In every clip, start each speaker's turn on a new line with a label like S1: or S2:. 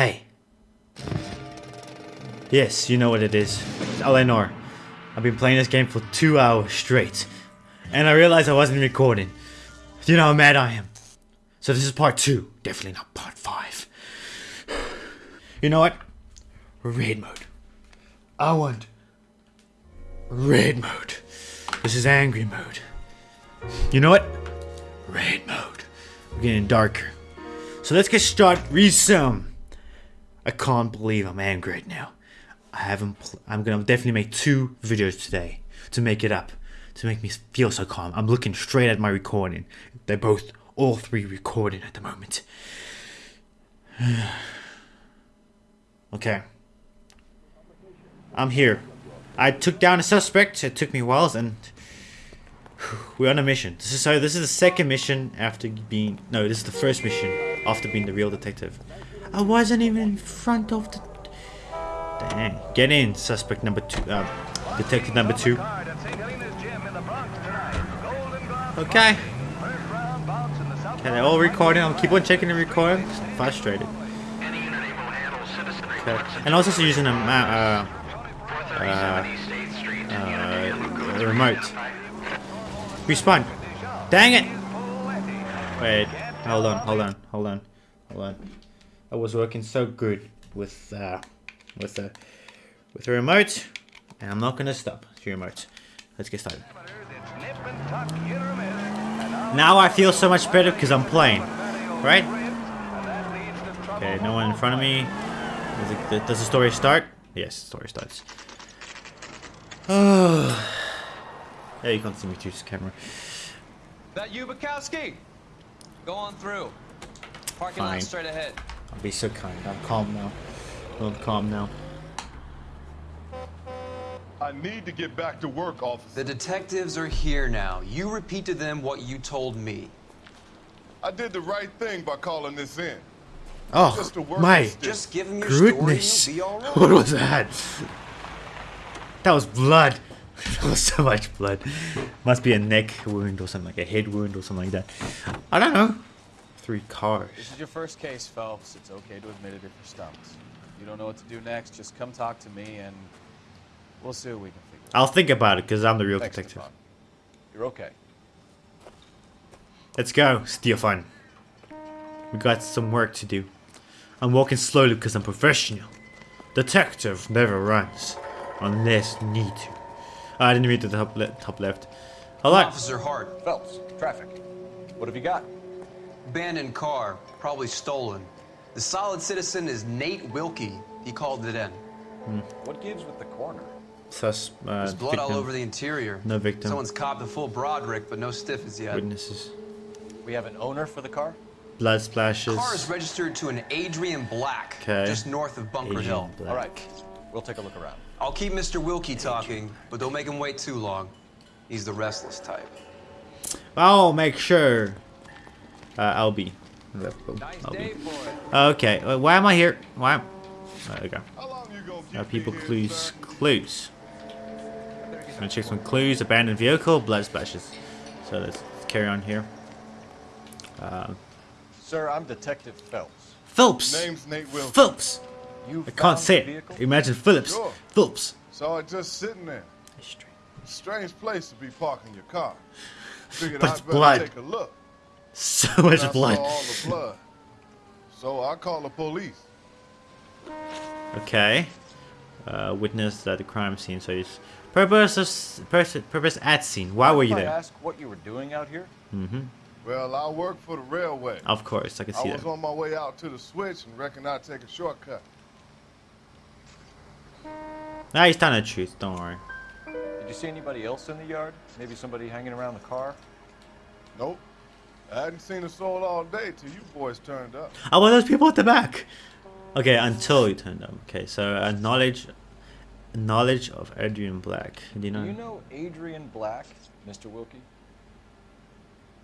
S1: Hey. Yes, you know what it is. It's Eleanor. I've been playing this game for two hours straight. And I realized I wasn't recording. You know how mad I am. So this is part two. Definitely not part five. You know what? Raid mode. I want raid mode. This is angry mode. You know what? Raid mode. We're getting darker. So let's get started. Resume. I can't believe I'm angry right now. I haven't. I'm gonna definitely make two videos today to make it up, to make me feel so calm. I'm looking straight at my recording. They're both, all three, recording at the moment. okay. I'm here. I took down a suspect. It took me a while, and we're on a mission. This is so. This is the second mission after being. No, this is the first mission after being the real detective. I wasn't even in front of the. Dang. Get in, suspect number two. Uh, detective number two. Okay. Okay, they're all recording. I'll keep on checking the recording. Frustrated. Okay. And also so using a uh, uh, uh, remote. Respawn. Dang it! Wait, hold on, hold on, hold on, hold on. I was working so good with uh, with the with the remote, and I'm not gonna stop the remote. Let's get started. Now I feel so much better because I'm playing, right? Okay, no one in front of me. Does, it, does the story start? Yes, the story starts. Oh. Yeah, you can't see me through this camera.
S2: That you, Bekowsky? Go on through. Parking lot straight ahead.
S1: I'll be so kind. I'm calm now. I'm calm now.
S3: I need to get back to work, officer.
S4: The detectives are here now. You repeat to them what you told me.
S3: I did the right thing by calling this in.
S1: Oh,
S3: Just a work
S1: my
S3: mistake.
S4: Just give them your
S1: goodness.
S4: story and be all
S1: What was that? That was blood. That was so much blood. Must be a neck wound or something like a head wound or something like that. I don't know. Three cars.
S2: This is your first case, Phelps. It's okay to admit it if you're stumped. You don't know what to do next, just come talk to me and we'll see what we can figure out.
S1: I'll think about it because I'm the real
S2: Thanks,
S1: detective.
S2: Stefan. You're okay.
S1: Let's go, Stefan. We got some work to do. I'm walking slowly because I'm professional. Detective never runs unless need to. Oh, I didn't read the top, le top left. Hold on.
S4: Officer Hart,
S2: Phelps, traffic. What have you got?
S4: Abandoned car, probably stolen. The solid citizen is Nate Wilkie. He called it in.
S2: What gives with the corner?
S1: Sus, uh,
S4: There's blood all over the interior.
S1: No victim.
S4: Someone's copped a full Broderick, but no stiff as yet.
S1: Witnesses.
S2: We have an owner for the car?
S1: Blood splashes.
S4: The Car is registered to an Adrian Black,
S1: 'Kay.
S4: just north of Bunker
S1: Adrian
S4: Hill.
S1: Black.
S2: All right. We'll take a look around.
S4: I'll keep Mr. Wilkie talking, but don't make him wait too long. He's the restless type.
S1: I'll make sure. Uh, I'll be.
S2: Nice
S1: I'll be. Okay, uh, why am I here? Why? Am... There we go.
S3: How long you gonna keep
S1: Uh, people
S3: me here,
S1: clues.
S3: sir?
S1: Clues. Gonna check some clues. Abandoned vehicle. Blood splashes. So let's carry on here. Uh,
S2: Sir, I'm Detective Phelps.
S1: Phillips.
S3: Name's Nate Wilson.
S1: Phillips.
S2: You
S1: I can't say it.
S2: vehicle?
S1: Imagine Phillips.
S3: Sure.
S1: Phillips.
S3: Saw it just sitting there. Strange place to be parking your car. Figured
S1: But it's
S3: I'd better
S1: blood.
S3: take a look.
S1: So much blood.
S3: Saw all the blood. So I called the police.
S1: Okay. Uh, witness at the crime scene. So he's purpose of s- pers- purpose at scene. Why were you
S2: If I
S1: there?
S2: ask what you were doing out here? Mm-hmm.
S3: Well, I work for the railway.
S1: Of course, I can see that.
S3: I was
S1: that.
S3: on my way out to the switch and reckoned I'd take a shortcut.
S1: Nah, he's telling the truth. Don't worry.
S2: Did you see anybody else in the yard? Maybe somebody hanging around the car?
S3: Nope. I hadn't seen a soul all day till you boys turned up.
S1: Oh, well, those people at the back. Okay, until you turned up. Okay, so uh, knowledge, knowledge of Adrian Black. Do you know?
S2: Do you know Adrian Black, Mr. Wilkie?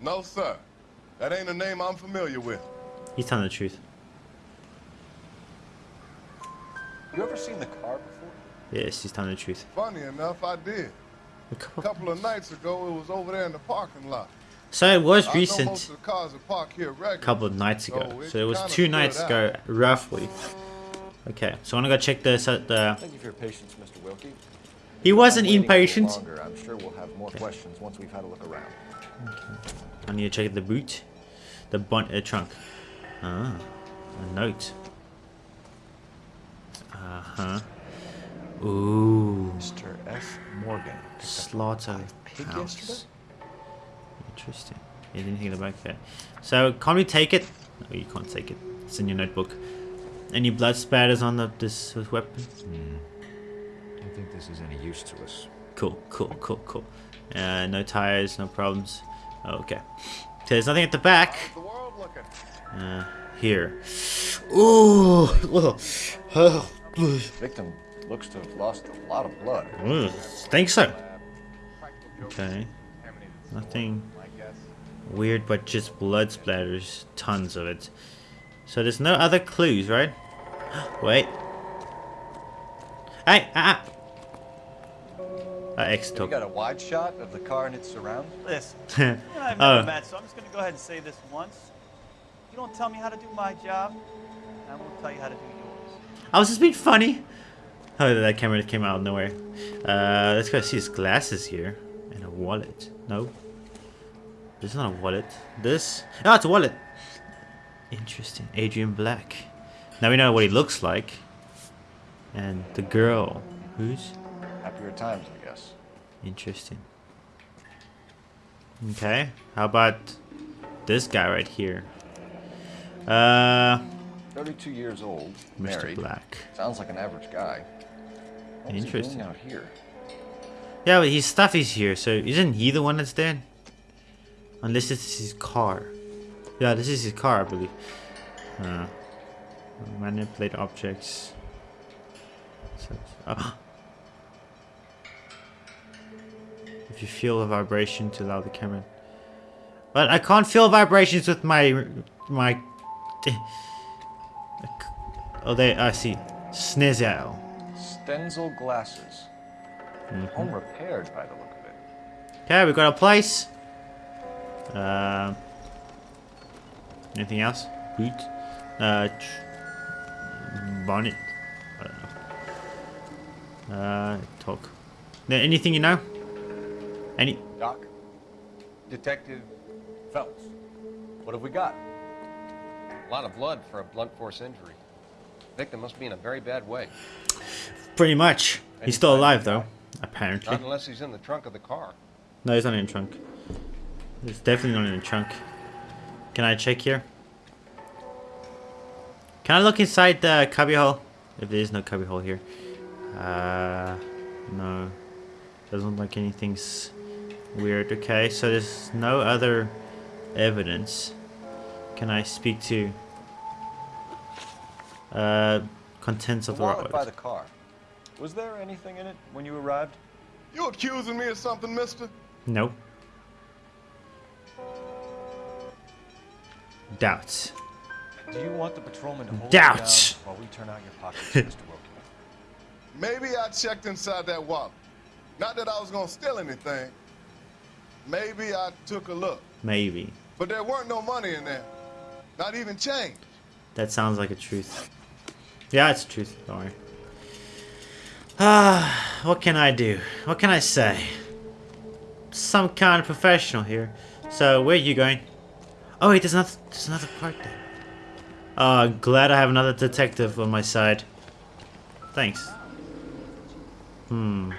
S3: No, sir. That ain't a name I'm familiar with.
S1: He's telling the truth.
S2: You ever seen the car before?
S1: Yes, he's telling the truth.
S3: Funny enough, I did.
S1: A
S3: A
S1: couple-
S3: couple of nights ago, it was over there in the parking lot.
S1: So it was
S3: I know most
S1: recent.
S3: of the cars are parked here regularly.
S1: A couple of nights ago.
S3: So it
S1: So it was two nights
S3: out.
S1: ago, roughly. Okay, so I'm gonna go check this at the.
S5: Thank you for your patience, Mr. Wilkie.
S1: He wasn't
S5: Waiting a little
S1: impatient.
S5: Longer. I'm sure we'll have more questions once we've had a look around.
S1: I need to check the boot, the bun, uh, trunk. Ah, a note. Uh huh. Ooh,
S5: Mr. F. Morgan.
S1: slaughter
S5: pig
S1: house.
S5: Yesterday?
S1: Interesting. You didn't think about that. So, can we take it? No, you can't take it. It's in your notebook. Any blood spatters on the this weapon?
S6: I don't think this is any use to us.
S1: Cool, cool, cool, cool. Uh, no tires, no problems. Okay. So there's nothing at the back.
S3: How's the world looking?
S1: Uh, here. Ooh. Oh.
S5: Victim looks to have lost a lot of blood.
S1: Ugh, Think so. Okay. Nothing
S7: my guess.
S1: Weird, but just blood splatters. Tons of it. So there's no other clues, right? Wait. Hey, ah, ah. X
S5: You
S1: took.
S5: got a wide shot of the car and its surrounds?
S8: Listen, you I have never
S1: Oh.
S8: met, so I'm just going to go ahead and say this once. You don't tell me how to do my job, I won't tell you how to do yours.
S1: I was just being funny. Oh, that camera came out of nowhere. Uh, let's go see his glasses here. And a wallet. No. This is not a wallet. This? Oh, it's a wallet. Interesting. Adrian Black. Now we know what he looks like. And the girl. Who's?
S5: Happier times, I guess.
S1: Interesting. Okay. How about this guy right here? Uh,
S5: 32 years old,
S1: Mr.
S5: married.
S1: Black.
S5: Sounds like an average guy. What was he
S1: Interesting.
S5: out here?
S1: Yeah, but his stuff is here, so isn't he the one that's dead? Unless this is his car. Yeah, this is his car, I believe. Uh, manipulate objects. Oh. If you feel a vibration to allow the camera. But I can't feel vibrations with my my. Oh, there I see. Snizzle.
S5: Stenzel glasses.
S1: Mm-hmm.
S5: Home repaired by the look of it.
S1: Okay, we got a place. Um, anything else? Boot. Uh, bonnet. I don't know. Uh, talk. Anything you know? Any?
S5: Doc? Detective Phelps. What have we got?
S9: A lot of blood for a blunt force injury. Victim must be in a very bad way.
S1: Pretty much. He's still alive though. Apparently.
S9: Not unless he's in the trunk of the car.
S1: No, he's not in the trunk. He's definitely not in the trunk. Can I check here? Can I look inside the cubbyhole? If there is no cubbyhole here. Uh, no. Doesn't look like anything's weird. Okay, so there's no other evidence. Can I speak to uh contents of the
S5: wallet by the car. Was there anything in it when you arrived?
S3: You accusing me of something, mister?
S1: No. Doubts.
S5: Do you want the patrolman to hold
S1: Doubts.
S5: you down while we turn out your pockets, Mr. Wilkie?
S3: Maybe I checked inside that wallet. Not that I was gonna steal anything. Maybe I took a look.
S1: Maybe.
S3: But there weren't no money in there. Not even change.
S1: That sounds like a truth. Yeah, it's truth. Don't worry. Ah, what can I do? What can I say? Some kind of professional here. So, where are you going? Oh wait, there's another, there's another part there. Uh, glad I have another detective on my side. Thanks. Hmm.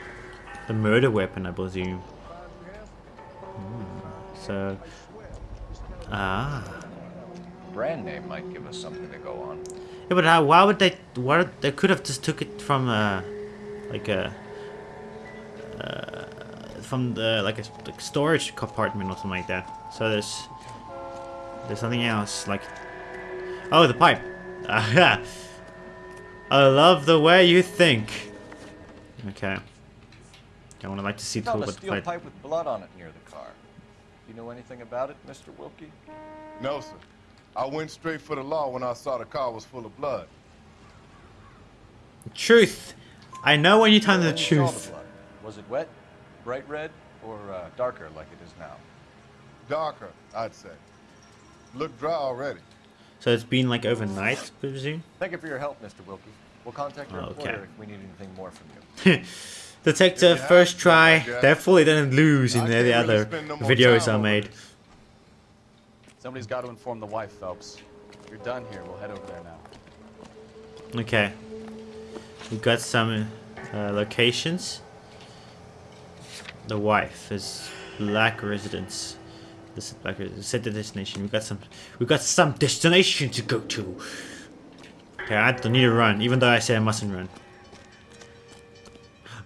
S1: The murder weapon, I presume. Hmm. So. Ah.
S5: Brand name might give us something to go on.
S1: Yeah, but how, why would they? Why they could have just took it from uh, like a uh, from the like a like storage compartment or something like that. So there's there's something else like oh the pipe. Aha. I love the way you think. Okay. I would like to see
S5: Found
S1: tool
S5: a steel
S1: pipe.
S5: pipe with blood on it near the car. You know anything about it, Mr. Wilkie?
S3: No, sir. I went straight for the law when I saw the car was full of blood.
S1: Truth. I know when you tell me the
S5: When you saw
S1: truth.
S5: blood, was it wet, bright red, or uh, darker like it is now?
S3: Darker, I'd say. Looked dry already.
S1: So it's been like overnight, I presume.
S5: Thank you for your help, Mr. Wilkie. We'll contact your
S1: Okay.
S5: employer if we need anything more from you.
S1: Detective,
S3: If you
S1: first try.
S3: something like that,
S1: Definitely didn't lose in
S3: I
S1: the, the
S3: really
S1: other
S3: no
S1: videos I made.
S2: Somebody's got to inform the wife, Phelps. You're done here. We'll head over there now.
S1: Okay. We've got some uh, locations. The wife is Black Residence. This is Black Residence. Set the destination. We got some. We got some destination to go to. Okay, I don't need to run, even though I say I mustn't run.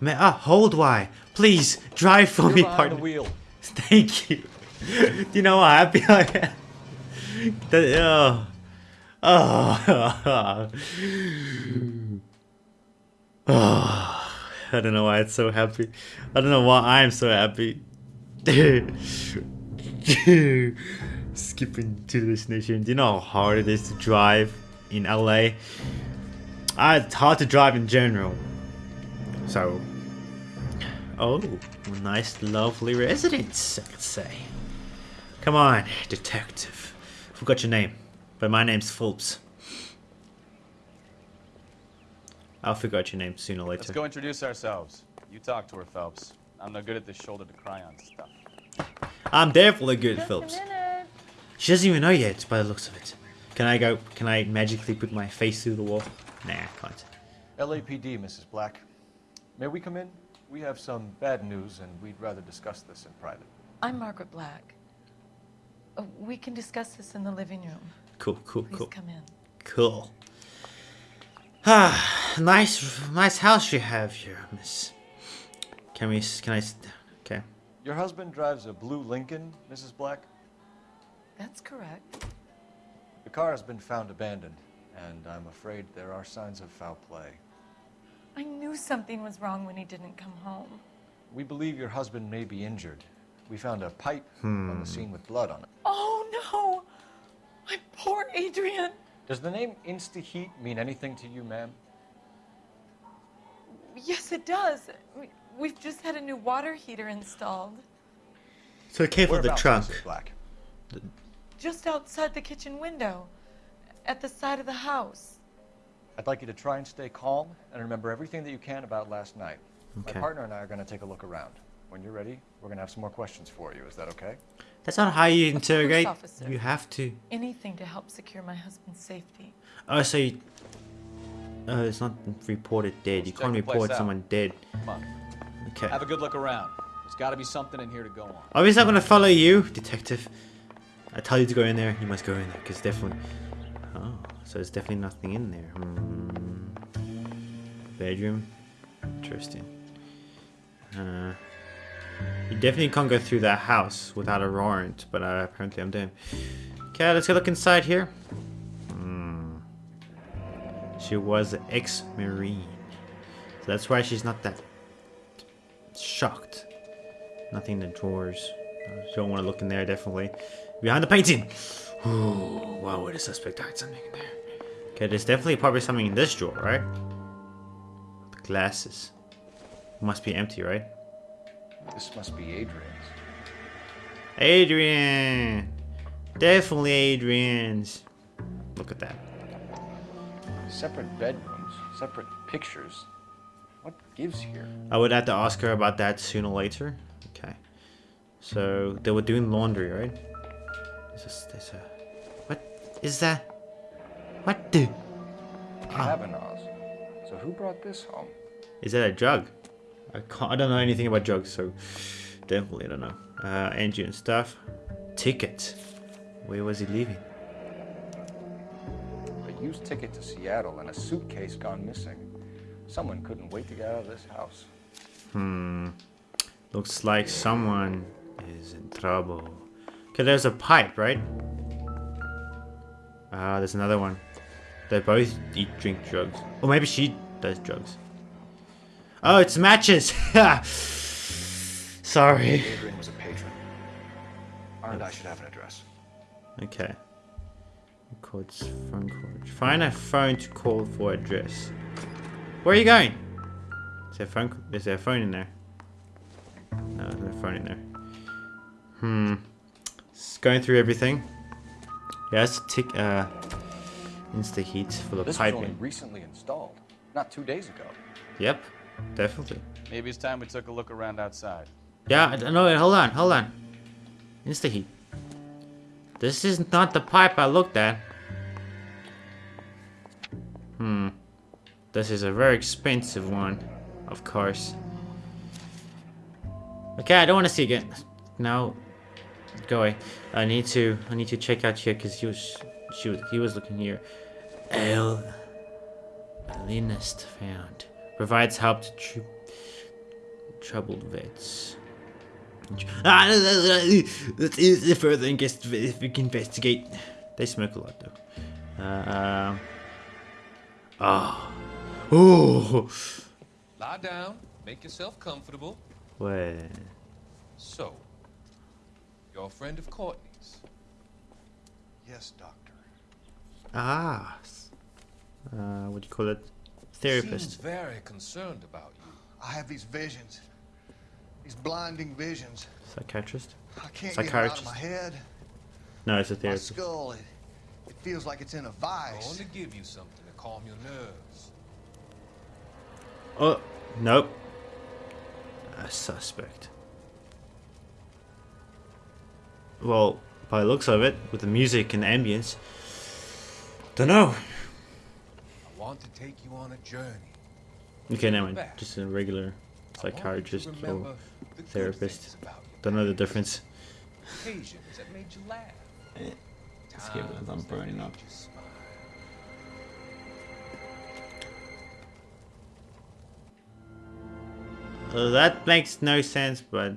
S1: Man, ah, hold why? Please drive for
S10: You're
S1: me, partner.
S10: the wheel.
S1: Thank you. Do you know how happy I am? That, oh. Oh. oh. I don't know why it's so happy. I don't know why I'm so happy. Skipping to the destination. Do you know how hard it is to drive in LA? Ah, it's hard to drive in general. So, Oh, nice, lovely residence, I could say. Come on, detective. Forgot your name, but my name's Phelps. I'll figure out your name sooner or later.
S2: Let's go introduce ourselves. You talk to her, Phelps. I'm no good at this shoulder to cry on stuff.
S1: I'm definitely good,
S11: Just
S1: Phelps.
S11: a minute.
S1: She doesn't even know yet, by the looks of it. Can I go? Can I magically put my face through the wall? Nah, I can't.
S5: LAPD, Mrs. Black. May we come in? We have some bad news, and we'd rather discuss this in private.
S11: I'm Margaret Black. Uh, we can discuss this in the living room.
S1: Cool, cool,
S11: Please
S1: cool,
S11: come in.
S1: cool. Ah, nice, nice house you have here, Miss. Can we? s- Can I? S- Okay.
S5: Your husband drives a blue Lincoln, Mrs. Black?
S11: That's correct.
S5: The car has been found abandoned, and I'm afraid there are signs of foul play.
S11: I knew something was wrong when he didn't come home.
S5: We believe your husband may be injured. We found a pipe on the hmm. scene with blood on it.
S11: Oh no! My poor Adrian!
S5: Does the name InstaHeat mean anything to you, ma'am?
S11: Yes, it does. We, we've just had a new water heater installed.
S1: So careful the
S5: Whereabouts,
S1: trunk.
S5: Mrs. Black?
S11: Just outside the kitchen window. At the side of the house.
S5: I'd like you to try and stay calm and remember everything that you can about last night.
S1: Okay.
S5: My partner and I are going to take a look around. When you're ready, we're going to have some more questions for you. Is that okay?
S1: That's not how you
S11: Of course,
S1: interrogate.
S11: officer.
S1: You have to.
S11: Anything to help secure my husband's safety.
S1: Oh, so you, uh, it's not reported dead. You
S2: Let's
S1: can't
S2: check the place
S1: report someone dead. Okay.
S2: Have a good look around. There's got to be something in here to go on.
S1: Obviously, I'm gonna follow you, detective. I tell you to go in there, you must go in there, because definitely. Oh, so there's definitely nothing in there. Hmm. Bedroom. Interesting. Uh, you definitely can't go through that house without a warrant, but uh, apparently I'm doing. Okay, let's go look inside here. Hmm. She was an ex-marine, so that's why she's not that shocked. Nothing in the drawers. You don't want to look in there, definitely. Behind the painting! Ooh, why would a suspect hide something in there? Okay, there's definitely probably something in this drawer, right? The glasses. Must be empty, right?
S5: This must be Adrian's.
S1: Adrian! Definitely Adrian's. Look at that.
S5: Separate bedrooms, separate pictures. Gives here?
S1: I would have to ask her about that sooner or later. Okay. So, they were doing laundry, right? A, there's a... What is that? What the...
S5: Kavanaugh's. So who brought this home?
S1: Is that a drug? I can't. I don't know anything about drugs, so definitely I don't know. Uh, Angie and stuff. Ticket. Where was he leaving?
S5: A used ticket to Seattle and a suitcase gone missing. Someone couldn't wait to get out of this house.
S1: Hmm. Looks like someone is in trouble. Okay, there's a pipe, right? Ah, there's another one. They both eat, drink drugs. Or maybe she does drugs. Oh, it's matches! Sorry.
S5: Adrian was a patron. And I should have an address.
S1: Okay. Records phone call. Find a phone to call for address. Where are you going? Is there a phone? Is there a phone in there? No, there's no phone in there. Hmm. Just going through everything. Yeah, that's tick. Uh, Insta heat for the
S5: This was only recently installed, not two days ago.
S1: Yep, definitely.
S2: Maybe it's time we took a look around outside.
S1: Yeah, I- no, hold on, hold on. Insta heat. This is not the pipe I looked at. Hmm. This is a very expensive one, of course. Okay, I don't want to see again. No, go away. I need to. I need to check out here because he was. She was. He was looking here. El. Alienist found. Provides help to tr troubled vets. Ah, Let's use further invest- investigate. They smoke a lot though. Um. Oh. Oh.
S12: Lie down, make yourself comfortable.
S1: Wait.
S12: So, you're a friend of Courtney's.
S3: Yes, doctor.
S1: Ah. Uh, what do you call it? Therapist.
S12: Seems very concerned about you.
S3: I have these visions. These blinding visions.
S1: Psychiatrist.
S3: I can't get them out of
S1: Psychiatrist.
S3: my head.
S1: No, it's a therapist.
S3: My skull, it, it feels like it's in a vice.
S12: I want to give you something to calm your nerves.
S1: Oh, nope. A suspect. Well, by the looks of it, with the music and the ambience, don't know.
S12: I want to take you on a journey.
S1: Okay, never mind. Just a regular psychiatrist or
S12: the
S1: therapist.
S12: things about you.
S1: Don't know the difference.
S12: Occasions that made you laugh.
S1: Eh, Let's give it a
S12: Times
S1: thumb burning up. That makes no sense, but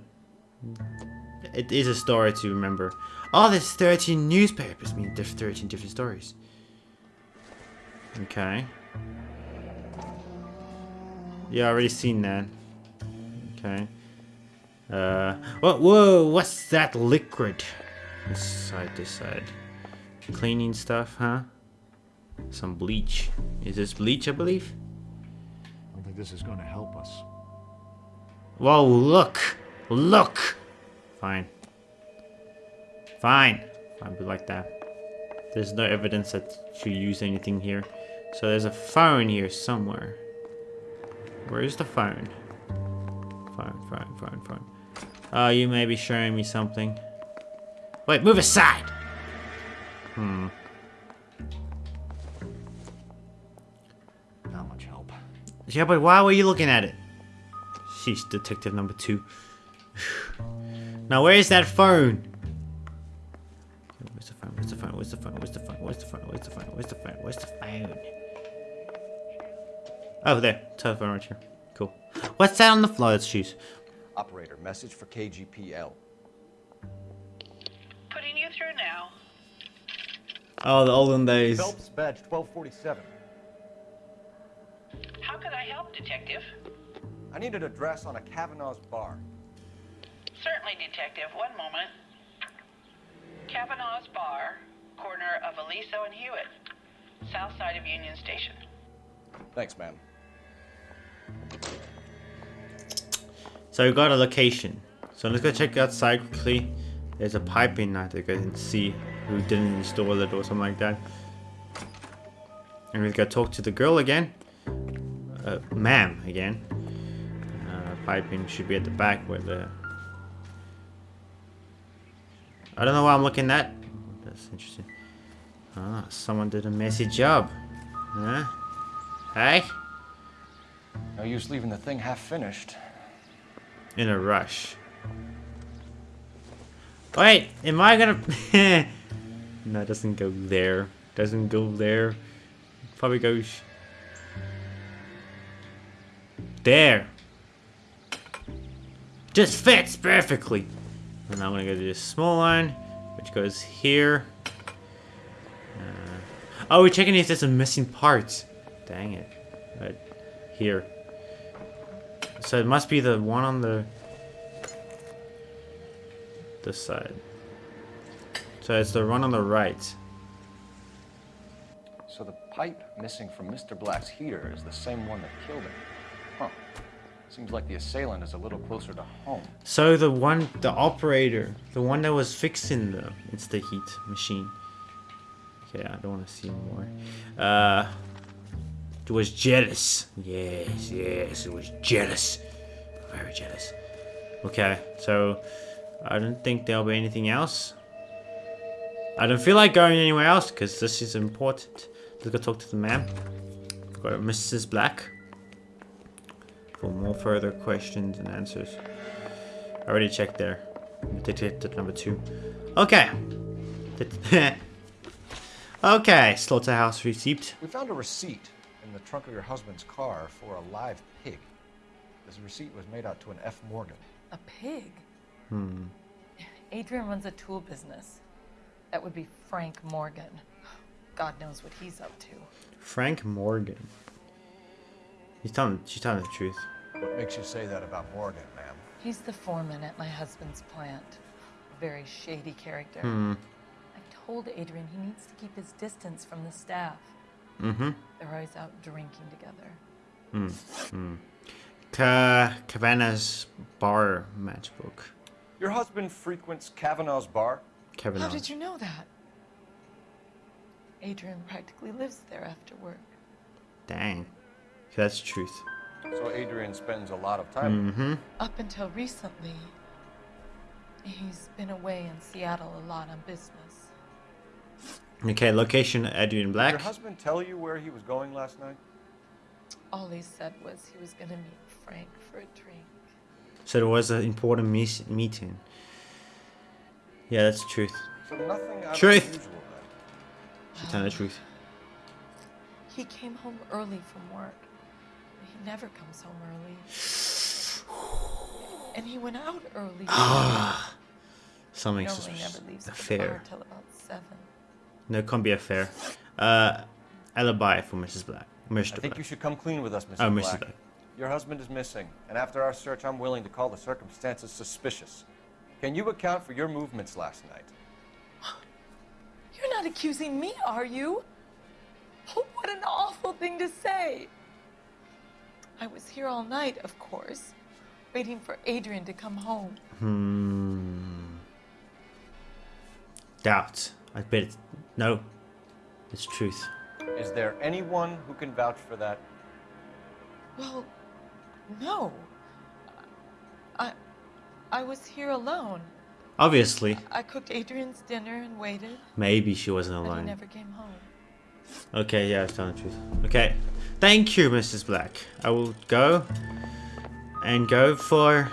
S1: it is a story to remember. Oh, there's 13 newspapers. I mean, there's 13 different stories. Okay. Yeah, I already seen that. Okay. Uh, whoa, whoa, what's that liquid? Side this side. Cleaning stuff, huh? Some bleach. Is this bleach, I believe?
S13: I don't think this is going to help us.
S1: Whoa, look! Look! Fine. Fine. I'll be like that. There's no evidence that you use anything here. So there's a phone here somewhere. Where is the phone? Phone, phone, phone, phone. Oh, you may be showing me something. Wait, move aside! Hmm.
S13: Not much help.
S1: Yeah, but why were you looking at it? She's detective number two. now, where is that phone? Where's the phone? Where's the phone? Where's the phone? Where's the phone? Where's the phone? Where's the phone? Where's the phone? Where's the phone? Oh, there. Telephone right here. Cool. What's that on the floor? Let's choose.
S14: Operator, message for KGPL.
S15: Putting you through now.
S1: Oh, the olden days.
S5: Phelps badge 1247.
S15: How can I help, Detective?
S5: I need an address on a Kavanaugh's bar.
S15: Certainly, Detective. One moment. Kavanaugh's Bar, corner of Aliso and Hewitt, south side of Union Station.
S14: Thanks, ma'am.
S1: So we got a location. So let's go check outside quickly. There's a pipe in there to go and see who didn't install it or something like that. And we gotta talk to the girl again. Uh, ma'am again. Piping should be at the back where the... I don't know what I'm looking at. That's interesting. Ah, someone did a messy job. Huh? Hey?
S5: No use leaving the thing half finished.
S1: in a rush. Wait, am I gonna? no, it doesn't go there. Doesn't go there. Probably goes there. Just fits perfectly. And I'm gonna go to this small line, which goes here. Uh, oh, we're checking if there's some missing parts. Dang it. Right here. So it must be the one on the this side. So it's the one on the right.
S5: So the pipe missing from Mr. Black's heater is the same one that killed him. Huh. Seems like the assailant is a little closer to home.
S1: So the one, the operator, the one that was fixing the, it's the heat machine. Okay, I don't want to see more. Uh, it was jealous. Yes, yes, it was jealous. Very jealous. Okay, so I don't think there'll be anything else. I don't feel like going anywhere else because this is important. Let's go talk to the man. Go to Mrs. Black for more further questions and answers. I already checked there. Detective number two. Okay. okay, slaughterhouse receipt.
S5: We found a receipt in the trunk of your husband's car for a live pig. This receipt was made out to an F. Morgan.
S11: A pig?
S1: Hmm.
S11: Adrian runs a tool business. That would be Frank Morgan. God knows what he's up to.
S1: Frank Morgan. He's telling, she's telling the truth.
S5: What makes you say that about Morgan, ma'am?
S11: He's the foreman at my husband's plant. A very shady character.
S1: Hmm.
S11: I told Adrian he needs to keep his distance from the staff.
S1: Mm-hmm.
S11: They're always out drinking together.
S1: Hmm. Hmm. Ka Kavanaugh's bar matchbook.
S5: Your husband frequents Kavanaugh's bar?
S1: Kavanaugh.
S11: How did you know that? Adrian practically lives there after work.
S1: Dang. That's the truth.
S5: So Adrian spends a lot of time.
S1: Mm-hmm.
S11: Up until recently, he's been away in Seattle a lot on business.
S1: Okay, location Adrian Black.
S5: Did
S1: Black.
S5: your husband tell you where he was going last night?
S11: All he said was he was going to meet Frank for a drink.
S1: So there was an important mees- meeting. Yeah, that's the truth.
S5: So nothing
S1: Truth.
S5: of the usual
S1: She's telling the truth.
S11: He came home early from work. He never comes home early. And he went out early.
S1: Ah, something
S11: Normally
S1: sus-
S11: never leaves
S1: a
S11: the
S1: fair.
S11: bar till about seven.
S1: No, it can't be a fair. Uh, alibi for Mrs. Black. Mr.
S5: I think
S1: Black.
S5: you should come clean with us, Mr.
S1: Oh, Mrs.
S5: Black.
S1: Black.
S5: Your husband is missing, and after our search, I'm willing to call the circumstances suspicious. Can you account for your movements last night?
S11: You're not accusing me, are you? Oh, what an awful thing to say. I was here all night, of course, waiting for Adrian to come home.
S1: Hmm. Doubt. I bet it's no. It's truth.
S5: Is there anyone who can vouch for that?
S11: Well, no. I I was here alone.
S1: Obviously,
S11: I cooked Adrian's dinner and waited,
S1: maybe she wasn't
S11: but he never came home.
S1: Okay, yeah, I was telling the truth. Okay, thank you, Mrs. Black. I will go and go for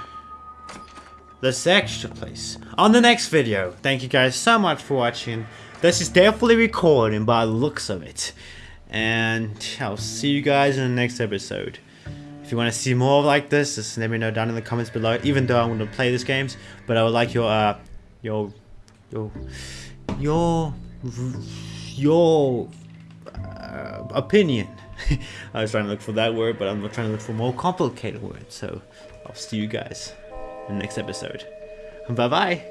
S1: this extra place on the next video. Thank you guys so much for watching. This is definitely recording by the looks of it. And I'll see you guys in the next episode. If you want to see more like this, just let me know down in the comments below. Even though I'm going to play these games, but I would like your uh your your your your uh, opinion. I was trying to look for that word, but I'm not trying to look for more complicated words. So I'll see you guys in the next episode. Bye bye.